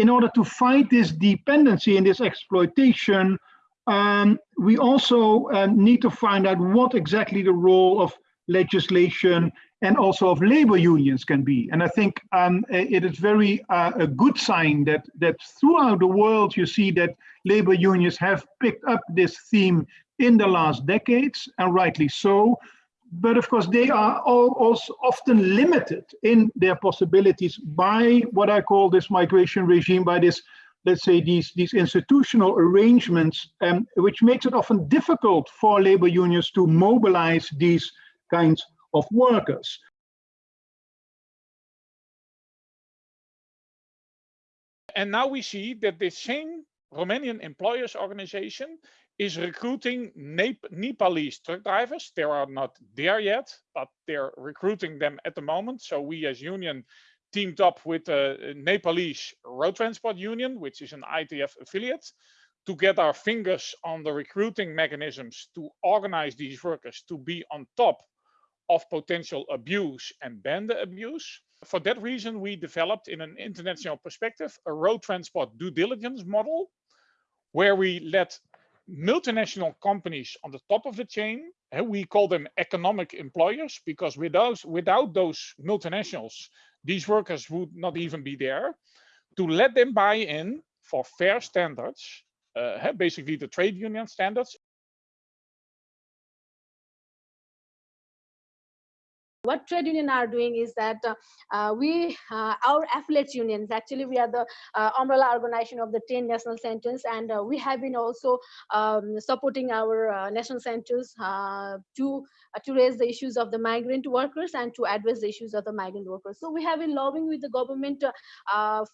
in order to fight this dependency and this exploitation, um, we also um, need to find out what exactly the role of legislation and also of labor unions can be. And I think um, it is very uh, a good sign that that throughout the world you see that labor unions have picked up this theme in the last decades, and rightly so. But of course, they are all also often limited in their possibilities by what I call this migration regime, by this, let's say, these, these institutional arrangements, um, which makes it often difficult for labor unions to mobilize these kinds of workers. And now we see that the same Romanian employers organization is recruiting Nep Nepalese truck drivers. They are not there yet, but they're recruiting them at the moment. So we as union teamed up with the Nepalese Road Transport Union, which is an ITF affiliate, to get our fingers on the recruiting mechanisms to organize these workers to be on top of potential abuse and ban the abuse. For that reason, we developed in an international perspective a road transport due diligence model where we let multinational companies on the top of the chain, and we call them economic employers because without, without those multinationals, these workers would not even be there, to let them buy in for fair standards, uh, basically the trade union standards what trade union are doing is that uh, uh, we uh, our affiliates unions actually we are the uh, umbrella organization of the 10 national centers and uh, we have been also um, supporting our uh, national centers to to raise the issues of the migrant workers and to address the issues of the migrant workers. So we have been lobbying with the government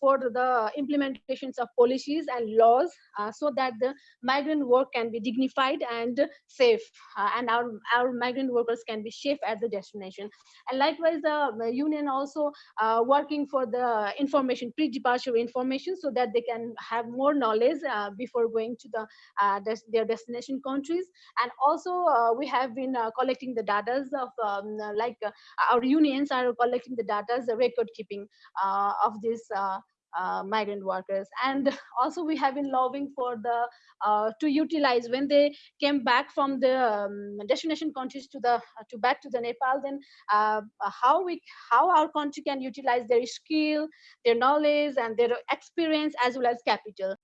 for the implementations of policies and laws so that the migrant work can be dignified and safe and our our migrant workers can be safe at the destination and likewise the union also uh, working for the information pre-departure information so that they can have more knowledge uh, before going to the uh, des their destination countries. And also we have been collecting the data of um, like our unions are collecting the data the record keeping of this uh, migrant workers. And also we have been lobbying for the uh, to utilize. When they came back from the um, destination countries to the uh, to back to the nepal then uh, how we how our country can utilize their skill their knowledge and their experience as well as capital